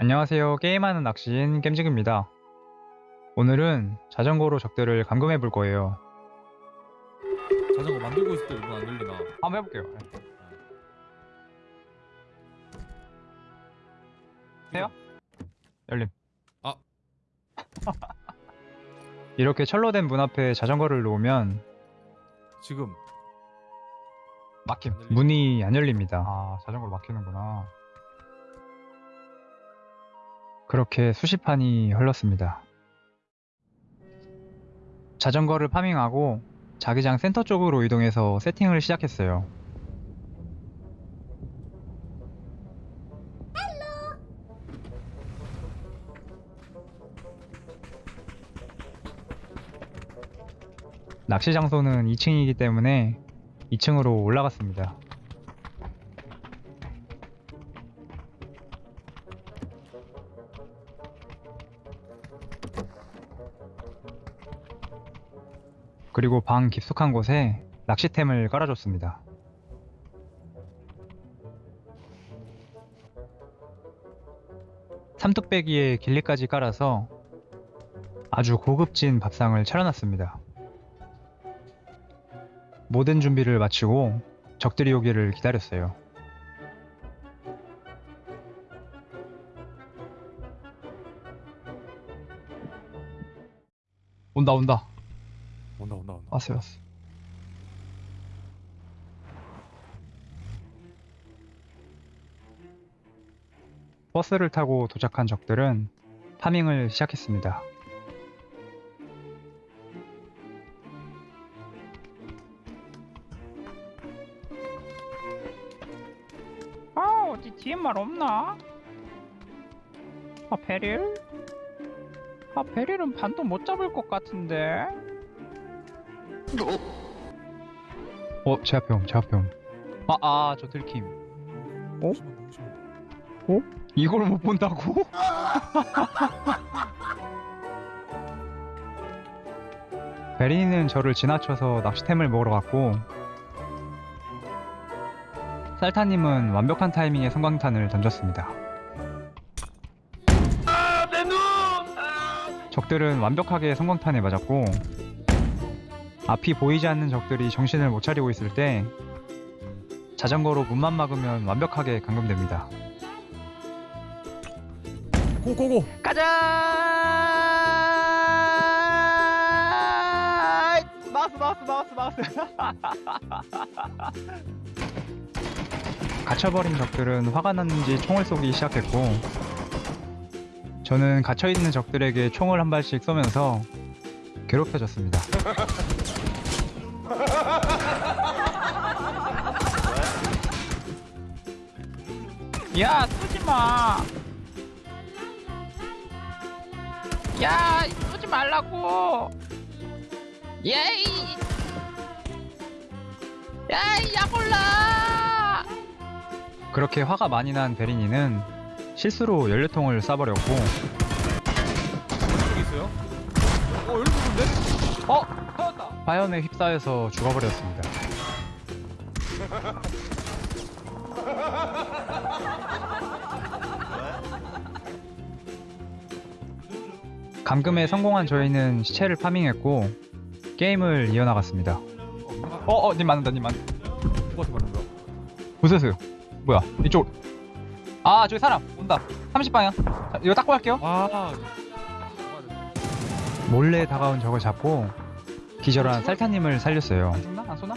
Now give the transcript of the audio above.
안녕하세요. 게임하는 낚시인 겜직입니다. 오늘은 자전거로 적들을 감금해 볼 거예요. 자전거 만들고 있을 때문안 열리나? 한번 해볼게요. 해요? 열림. 아. 이렇게 철로 된 문 앞에 자전거를 놓으면 지금 막힘. 문이 안 열립니다. 아, 자전거로 막히는구나. 그렇게 수십 판이 흘렀습니다. 자전거를 farming하고 자기장 센터 쪽으로 이동해서 세팅을 시작했어요. 낚시 장소는 2층이기 때문에 2층으로 올라갔습니다. 그리고 방 깊숙한 곳에 낚시템을 깔아줬습니다. 삼뚝배기에 길리까지 깔아서 아주 고급진 밥상을 차려놨습니다. 모든 준비를 마치고 적들이 오기를 기다렸어요. 온다 온다 온다 온다 온다. 왔어요 왔어 버스를 타고 도착한 적들은 파밍을 시작했습니다. 아 어디 DMR 없나? 아 베릴? 아 베릴은 반도 못 잡을 것 같은데 어? 제 앞에 옴, 제 앞에 옴. 아, 아, 저 들킴. 어? 심해. 이걸 못 본다고? 베린이는 저를 지나쳐서 낚시템을 먹으러 갔고 살타님은 완벽한 타이밍에 성광탄을 던졌습니다. 적들은 완벽하게 성광탄에 맞았고 앞이 보이지 않는 적들이 정신을 못 차리고 있을 때 자전거로 문만 막으면 완벽하게 감금됩니다. 고고고. 가자! 마우스 마우스 마우스 마우스. 갇혀버린 적들은 화가 났는지 총을 쏘기 시작했고 저는 갇혀있는 적들에게 총을 한 발씩 쏘면서 괴롭혀줬습니다. 야 쏘지 마. 야 쏘지 말라고. 예이. 야이 약올라. 그렇게 화가 많이 난 베리니는 실수로 연료통을 쏴버렸고 여기 있어요? 어 여기 있는데? 어! 터졌다! 화염에 휩싸여서 죽어버렸습니다. 감금에 성공한 저희는 시체를 파밍했고 게임을 이어나갔습니다. 어, 어, 어, 님 맞는다, 님 맞는다. 누구한테 말하는 거야? 보세요. 뭐야, 이쪽. 아, 저기 사람 온다. 30방향. 자, 이거 닦고 할게요. 아. 몰래 다가온 적을 잡고 기절한 살타님을 살렸어요. 안 쏘나? 안 쏘나?